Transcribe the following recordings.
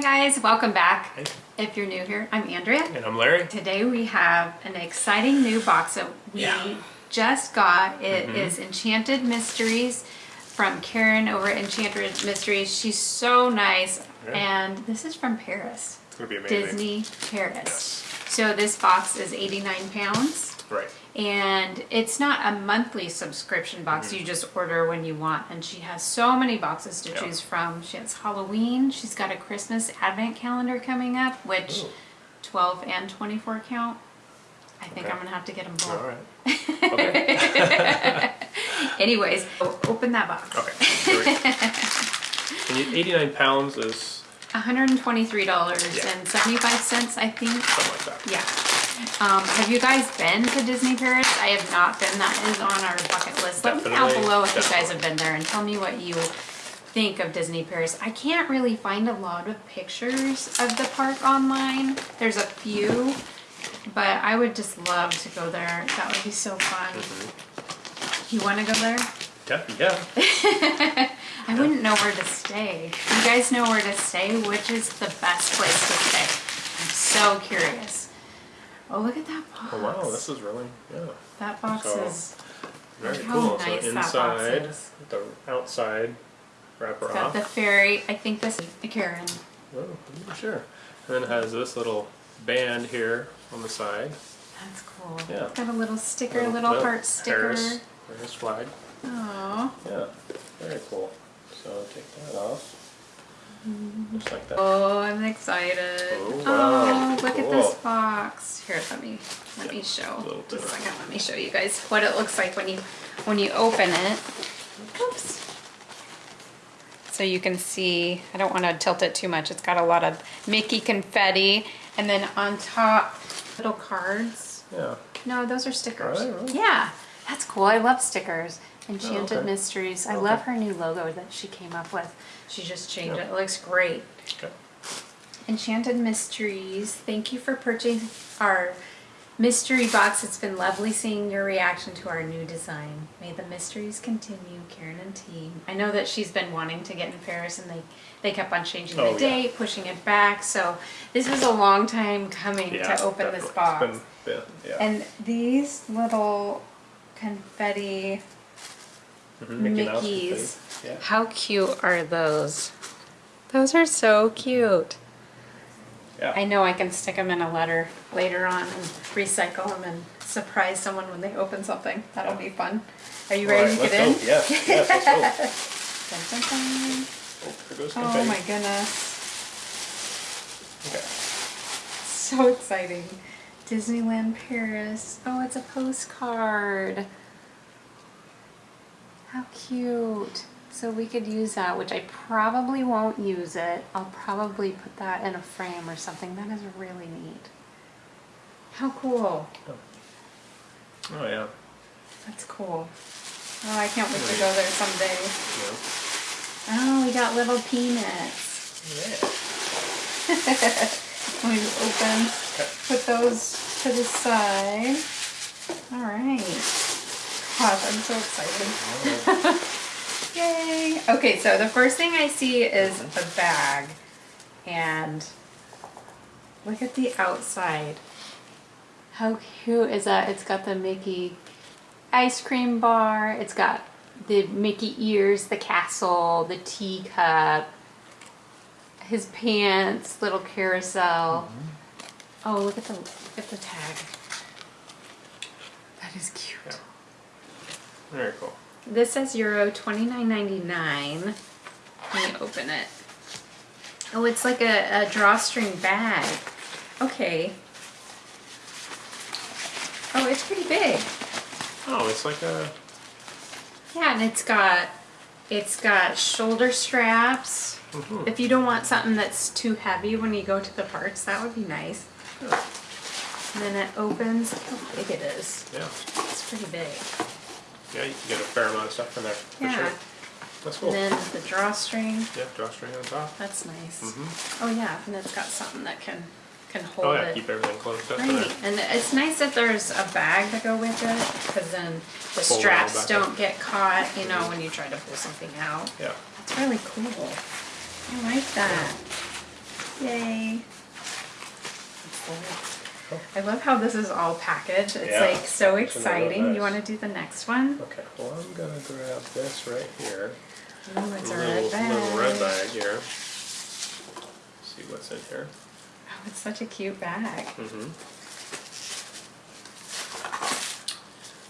Hi guys, welcome back. Hey. If you're new here, I'm Andrea. And I'm Larry. Today we have an exciting new box that we Yeah. just got. It Mhm. is Enchanted Mysteries from Karen over at Enchanted Mysteries. She's so nice. Yeah. And this is from Paris, It's gonna be amazing. Disney Paris. So this box is 89 pounds. Right. And it's not a monthly subscription box. Mm-hmm. You just order when you want. And she has so many boxes to. Yeah. choose from. She has Halloween. She's got a Christmas advent calendar coming up, which Ooh. 12 and 24 count. I think Okay. I'm gonna have to get them both. All right. Okay. Anyways, open that box. Okay. Here we go. And 89 pounds is $123.75, I think. something like that. Yeah. Um, have you guys been to Disney Paris? I have not been. That is on our bucket list. Let me know below if you guys have been there and tell me what you think of Disney Paris. I can't really find a lot of pictures of the park online. There's a few, but I would just love to go there. That would be so fun. Mm-hmm. You want to go there? Def- Yeah. I wouldn't know where to stay. You guys know where to stay? Which is the best place to stay? I'm so curious. Oh, look at that box. Oh wow, this is really yeah. That box So, is Very Look how cool. nice so inside, the outside wrapper it's got off. the fairy. I think this is the Karen. Oh, I'm not sure. And then it has this little band here on the side. That's cool. Yeah. Got a little sticker, little well, heart sticker. Paris, Paris flag. Oh. Yeah. Very cool. So take that off. Just like that. Oh, I'm excited. Oh, oh wow. Oh, look at this box. Here, let me let me show. Just a second. Let me show you guys what it looks like when you when you open it. Oops. So you can see, I don't want to tilt it too much. It's got a lot of Mickey confetti. And then on top, little cards. Yeah. No, those are stickers. They really? Yeah, that's cool. I love stickers. Oh, Enchanted Oh, okay. Mysteries. I love her new logo that she came up with. She just changed it. It looks great. Okay. Enchanted Mysteries. Thank you for purchasing our mystery box. It's been lovely seeing your reaction to our new design. May the mysteries continue, Karen and team. I know that she's been wanting to get in Paris and they, they kept on changing Oh, the yeah. date, pushing it back. So this is a long time coming Yeah. to open this definitely. box. It's been, yeah. And these little confetti Mhm, Mickey Mickeys. Yeah. How cute are those? Those are so cute. Yeah. I know I can stick them in a letter later on and recycle them and surprise someone when they open something. That'll be fun. Are you All ready right, to get in? let's go. Yes, yes, let's go. Dun, dun, dun. Oh, Oh my goodness. Okay. So exciting. Disneyland Paris. Oh, it's a postcard. How cute. So we could use that, which I probably won't use it. I'll probably put that in a frame or something. That is really neat. How cool. Oh yeah. That's cool. Oh, I can't wait to go there someday. Yeah. Oh, we got little peanuts. Yeah. When we open, put those to the side. All right. Gosh, I'm so excited. Yay. Okay, so the first thing I see is a bag. And look at the outside. How cute is that? It's got the Mickey ice cream bar. It's got the Mickey ears, the castle, the teacup, his pants, little carousel. Mm-hmm. Oh, look at the look at the tag. That is cute. Yeah. Very cool. This says Euro twenty nine ninety nine. Let me open it. Oh, it's like a, a drawstring bag. Okay. Oh, it's pretty big. Oh, it's like a Yeah, and it's got it's got shoulder straps. mhm. If you don't want something that's too heavy when you go to the parks, that would be nice. And then it opens. Look how big it is. yeah. It's pretty big. Yeah, you can get a fair amount of stuff in there for Yeah. sure. That's cool. And then the drawstring. yeah, drawstring on top. That's nice. Mhm. Oh yeah, and it's got something that can can hold Oh yeah, it. keep everything closed up. Right, There. and it's nice that there's a bag to go with it, because then the it all straps back don't get caught, you know, when you try to pull something out. Yeah. That's really cool. I like that. Yay. I love how this is all packaged. It's Yeah. like so exciting. You want to do the next one? Okay, well, I'm gonna grab this right here. Ooh, it's a little, red bag. little red bag here. See what's in here. Oh, it's such a cute bag. Mm-hmm.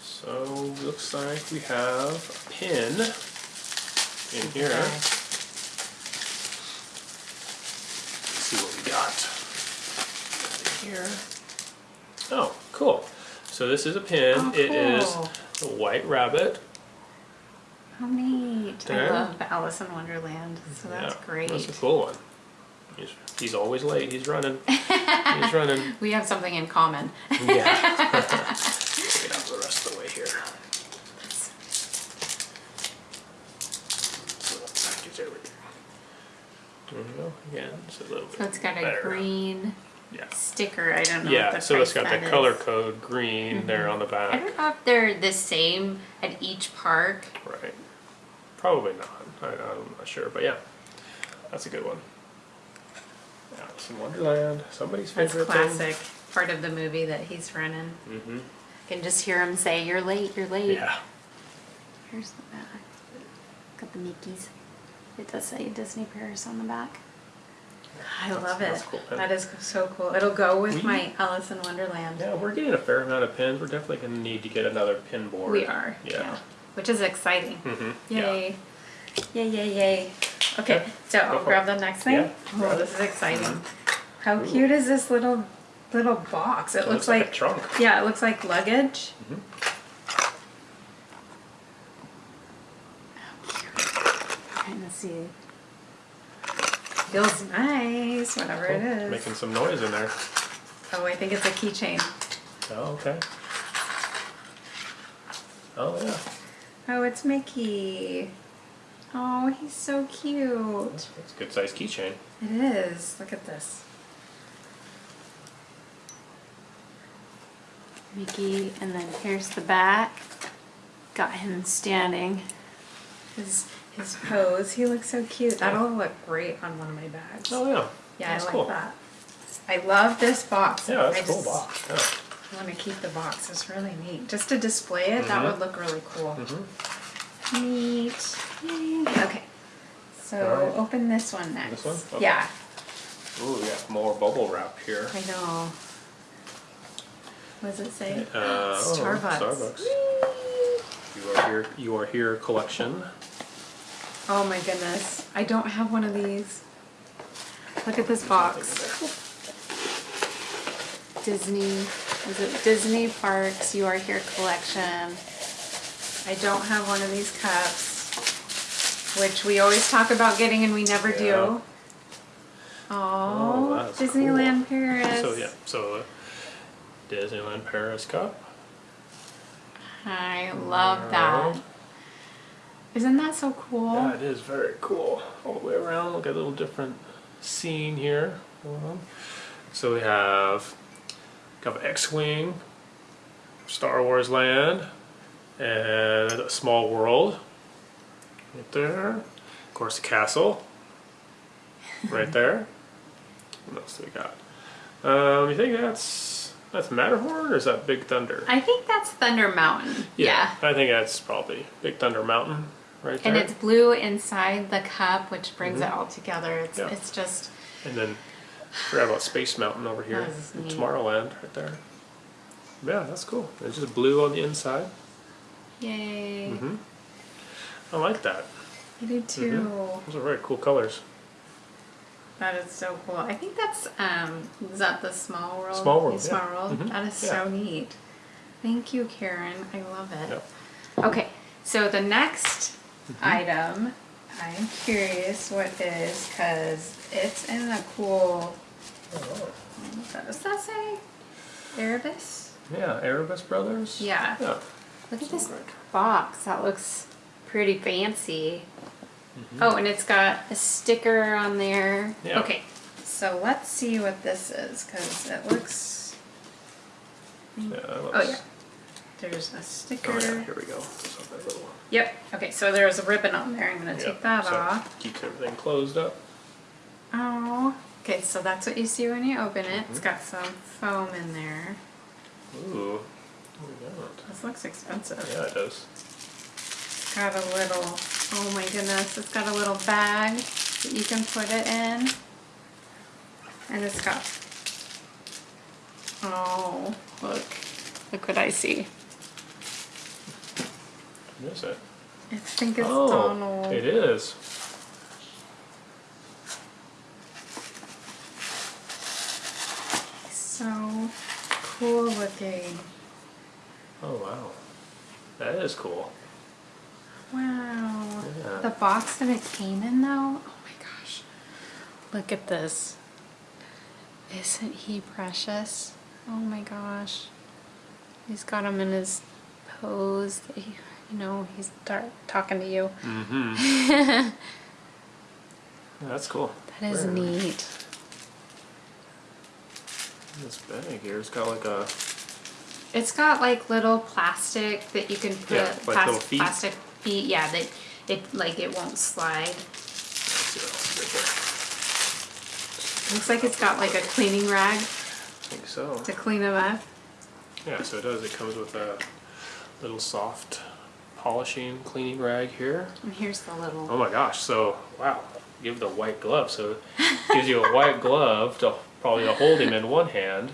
So looks like we have a pin in here. Okay. Let's see what we got here. Oh, cool. So this is a pin. Oh, It is cool. a white rabbit. How neat. There. I love Alice in Wonderland. So that's Yeah, great. That's a cool one. He's, he's always late. He's running. he's running. We have something in common. Yeah. It out the rest of the way here. Little package over here. There we go. Again, it's a little bit So it's got a green Yeah. sticker. I don't know. what Yeah, the so it's got the is. color code green there on the back. I don't know if they're the same at each park. Right. Probably not. I, I'm not sure, but yeah. That's a good one. Alice in Wonderland. Somebody's That's favorite classic. Part of the movie that he's running. thing. Mm-hmm. can just hear him say, "You're late. You're late." Yeah. Here's the back. Got the Mickey's. It does say Disney Paris on the back. I love it. that's cool pen. that is so cool. It'll go with We- my Alice in Wonderland. Yeah, we're getting a fair amount of pins. We're definitely going to need to get another pin board. We are. Yeah. Which is exciting. Mm-hmm. Yay. Yay, yay, yay. Okay, so go I'll for grab the next thing. Yeah, Oh, grab this is exciting. Mm-hmm. How cute is this little little box? It It looks like a trunk. Yeah, it looks like luggage. Trying to see. Feels nice, whatever it is. Making some noise in there. Oh, I think it's a keychain. Oh, okay. Oh, yeah. Oh, it's Mickey. Oh, he's so cute. That's a good sized keychain. It is. Look at this. Mickey, and then here's the back. Got him standing. His his pose. He looks so cute. That'll look great on one of my bags. Oh, yeah. yeah, That's I like cool. that. I love this box. Yeah, that's I a cool box. Yeah. I want to keep the box. It's really neat. Just to display it, that Mhm. would look really cool. Mm -hmm. Neat. Yay. Okay. So Alright. open this one next. This one? Okay. Yeah. Ooh, yeah, more bubble wrap here. I know. What does it say? Uh, oh, Starbucks. Starbucks. You are here. You are here. Collection. Oh my goodness. I don't have one of these. Look at this box. Disney. Is it Disney Parks You Are Here collection? I don't have one of these cups, which we always talk about getting and we never Yeah. do. Oh, Oh, Disneyland Paris. So yeah, so uh, Disneyland Paris cup. I love that. Isn't that so cool? Yeah, it is very cool. All the way around, look at a little different scene here. So we have kind of X-wing, Star Wars Land, and a small world right there. Of course, the castle right there. What else do we got? Um, you think that's that's Matterhorn or is that Big Thunder? I think that's Thunder Mountain. Yeah. I think that's probably Big Thunder Mountain right there. And it's blue inside the cup, which brings it all together. It's Mm-hmm. Yeah. it's just And then forgot about Space Mountain over here. That is neat. Tomorrowland right there. Yeah, that's cool. It's just blue on the inside. yay. hmm I like that. I do too. Those are very cool colors. That is so cool. I think that's um is that the small world? Small World, small yeah. world. Mhm, That is yeah. so neat. Thank you, Karen. I love it. Yep. Okay, so the next Mm-hmm. Item, I'm curious what is because it's in a cool. What does that say? Arribas. yeah, Arribas Brothers. Yeah. Yeah. Look at this box. That looks pretty fancy. Mm-hmm. Oh, and it's got a sticker on there. Yeah. Okay, so let's see what this is because it looks. Yeah, that Oh yeah, there's a sticker. Oh yeah, here we go. So that little one. Yep. Okay, so there's a ribbon on there. I'm gonna Yeah, take that so off. Keeps everything closed up. Oh, Okay, so that's what you see when you open it. It's mm-hmm. got some foam in there. Ooh. What we got? This looks expensive. Yeah, it does. It's got a little, oh my goodness, it's got a little bag that you can put it in. And it's got, oh, look, look what I see. What is it? I think it's oh, Donald. it is. So cool looking. Oh wow, that is cool. Wow. Yeah. The box that it came in though, oh my gosh. Look at this. Isn't he precious? Oh my gosh. He's got him in his pose. That he- You know, he's talking to you. Mm-hmm. Yeah, that's cool. That is neat. This bag here, it's got like a It's got like little plastic that you can put Yeah, like plas- little feet. plastic feet. Yeah, that it like it won't slide. let's see what else is right Looks like it's got like a cleaning rag. I think so. to clean them up. Yeah, so it does. It comes with a little soft polishing cleaning rag here. And here's the little. Oh my gosh! So wow, give the white glove. So it gives you a white glove to probably to hold him in one hand,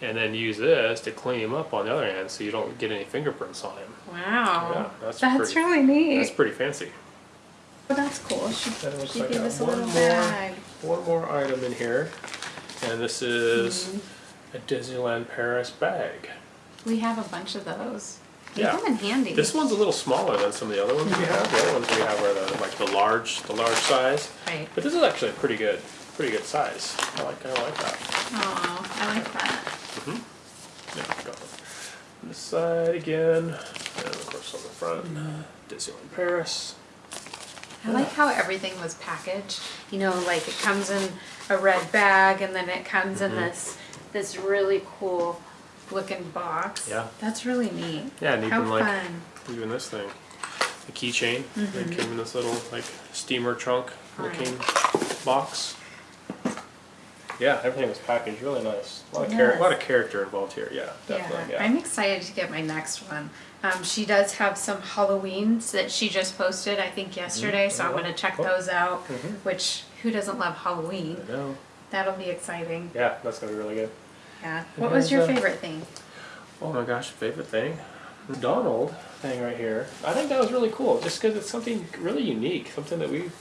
and then use this to clean him up on the other hand, so you don't get any fingerprints on him. Wow. Yeah, that's that's pretty- really neat. That's pretty fancy. Oh, that's cool. She, Then it she like gave us a little one more. bag. One more item in here, and this is Mm-hmm. a Disneyland Paris bag. We have a bunch of those. They Yeah. come in handy. This one's a little smaller than some of the other ones we have. The other ones we have are the, like the large, the large size. Right. But this is actually a pretty good, pretty good size. I like, I like that. Oh, I like that. Mhm. Yeah, got it. On this side again, and of course on the front, Disneyland Paris. I like how everything was packaged. You know, like it comes in a red bag and then it comes Mm-hmm. in this this really cool looking box. Yeah. That's really neat. Yeah, and how even like fun. even this thing, the keychain, that came in this little like steamer trunk looking box. Yeah, everything was packaged really nice. A lot Yes. a lot of character involved here. Yeah, Yeah, definitely. Yeah. I'm excited to get my next one. Um, she does have some Halloweens that she just posted, I think yesterday, so I'm Oh, gonna check cool. those out. Mhm. Which who doesn't love Halloween? I know. That'll be exciting. Yeah, that's gonna be really good. Yeah. What was your favorite thing? Oh my gosh, favorite thing? The Donald thing right here. I think that was really cool, just because it's something really unique, something that we've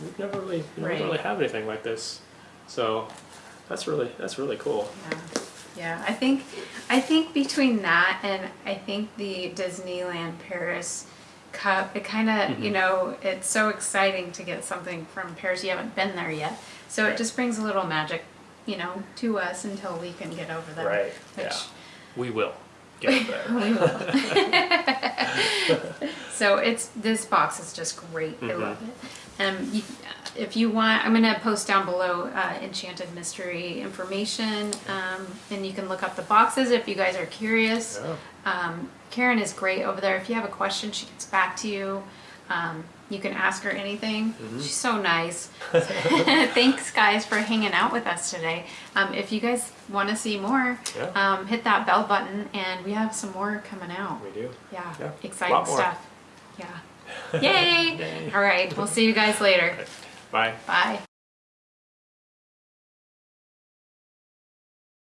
we've never really we Right. never really have anything like this. So that's really that's really cool. Yeah. Yeah, I think I think between that and I think the Disneyland Paris cup, it kind of, Mm-hmm. you know, it's so exciting to get something from Paris. You haven't been there yet. So it just brings a little magic, you know, to us until we can get over there. Right. Which Yeah. We will get there. we will. so it's this box is just great. I Mm-hmm. love it. Um, you, if you want, I'm gonna post down below uh, Enchanted Mystery information, um, and you can look up the boxes if you guys are curious. Yeah. Um, Karen is great over there. If you have a question, she gets back to you. Um, you can ask her anything. Mm-hmm. She's so nice. Thanks, guys, for hanging out with us today. Um, if you guys want to see more, Yeah. um, hit that bell button, and we have some more coming out. We do. Yeah, Yeah, exciting more. stuff. Yeah. Yay! Yay. All right, we'll see you guys later. Bye. Bye.